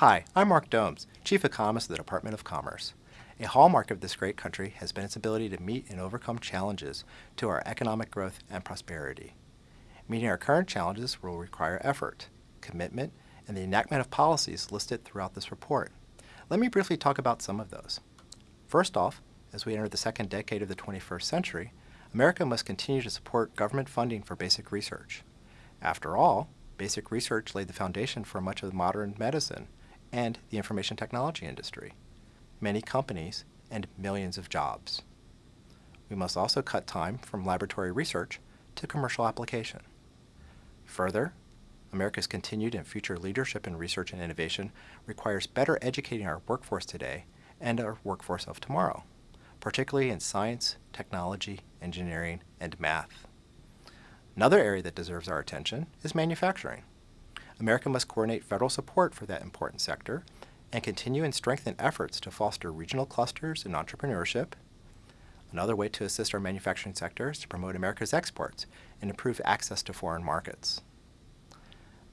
Hi, I'm Mark Doms, Chief Economist of the Department of Commerce. A hallmark of this great country has been its ability to meet and overcome challenges to our economic growth and prosperity. Meeting our current challenges will require effort, commitment, and the enactment of policies listed throughout this report. Let me briefly talk about some of those. First off, as we enter the second decade of the 21st century, America must continue to support government funding for basic research. After all, basic research laid the foundation for much of modern medicine and the information technology industry, many companies, and millions of jobs. We must also cut time from laboratory research to commercial application. Further, America's continued and future leadership in research and innovation requires better educating our workforce today and our workforce of tomorrow, particularly in science, technology, engineering, and math. Another area that deserves our attention is manufacturing. America must coordinate federal support for that important sector and continue and strengthen efforts to foster regional clusters and entrepreneurship. Another way to assist our manufacturing sector is to promote America's exports and improve access to foreign markets.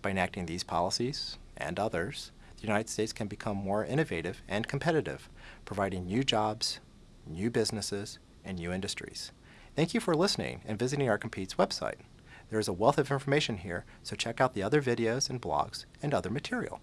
By enacting these policies and others, the United States can become more innovative and competitive, providing new jobs, new businesses, and new industries. Thank you for listening and visiting our Competes website. There is a wealth of information here, so check out the other videos and blogs and other material.